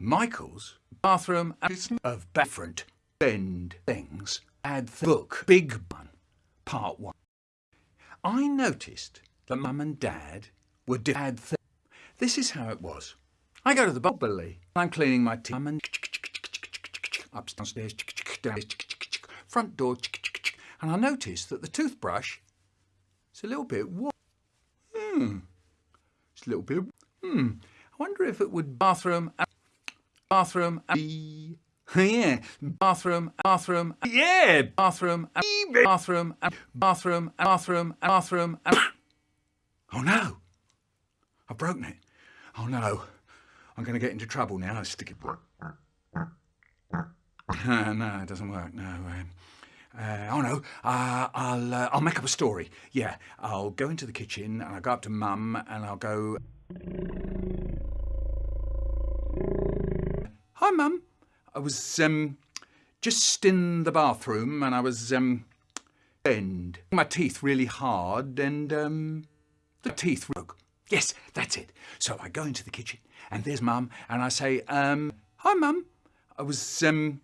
Michael's bathroom of different bend things. Add the book Big Bun, Part 1. I noticed that Mum and Dad were add things. This is how it was. I go to the bubbly. I'm cleaning my teeth. upstairs, front door, and I notice that the toothbrush is a little bit. Hmm. It's a little bit. Hmm. I wonder if it would bathroom, bathroom, yeah, bathroom, bathroom, yeah, bathroom, bathroom, bathroom, bathroom, bathroom. Oh no! I've broken it. Oh no! I'm going to get into trouble now. Stick it. no, it doesn't work. No. Um, uh, oh no, uh, I'll uh, I'll make up a story. Yeah, I'll go into the kitchen and I'll go up to Mum and I'll go. Hi, Mum. I was um, just in the bathroom and I was um, bend my teeth really hard and um, the teeth broke. Yes, that's it. So I go into the kitchen and there's Mum and I say, um, "Hi, Mum. I was um,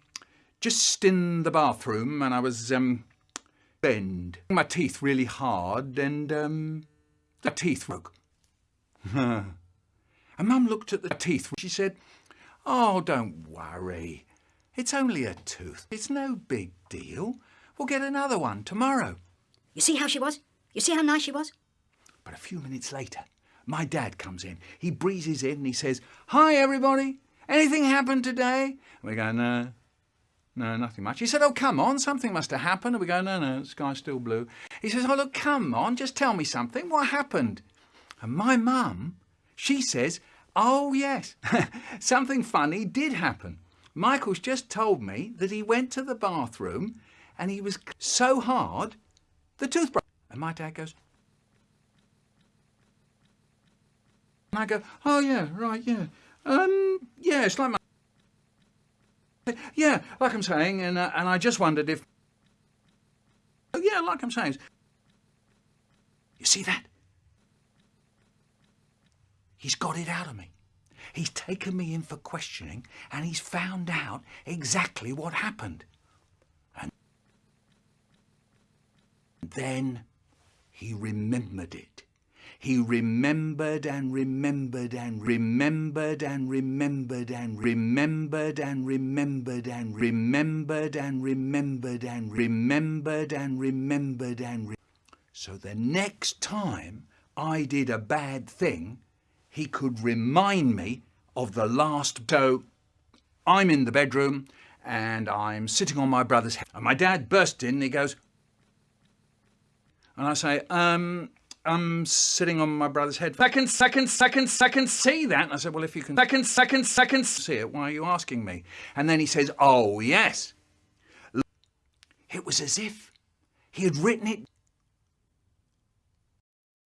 just in the bathroom and I was um, bend my teeth really hard and um, the teeth broke. and Mum looked at the teeth. She said, Oh, don't worry. It's only a tooth. It's no big deal. We'll get another one tomorrow. You see how she was? You see how nice she was? But a few minutes later, my dad comes in. He breezes in and he says, Hi, everybody. Anything happened today? And we go, No, no, nothing much. He said, Oh, come on, something must have happened. And we go, No, no, the sky's still blue. He says, Oh, look, come on, just tell me something. What happened? And my mum, she says, Oh, yes, something funny did happen. Michael's just told me that he went to the bathroom and he was so hard, the toothbrush. And my dad goes, and I go, oh yeah, right, yeah. Um, yeah, it's like my yeah, like I'm saying, and uh, and I just wondered if, oh, yeah, like I'm saying, you see that? He's got it out of me. He's taken me in for questioning, and he's found out exactly what happened. And then he remembered it. He remembered and remembered and remembered and remembered and remembered and remembered and remembered and remembered and remembered and remembered and remembered. so the next time I did a bad thing, he could remind me of the last. So I'm in the bedroom and I'm sitting on my brother's head. And my dad burst in and he goes, and I say, um, I'm sitting on my brother's head. Second, second, second, second, see that? And I said, well, if you can second, second, second see it, why are you asking me? And then he says, oh, yes. It was as if he had written it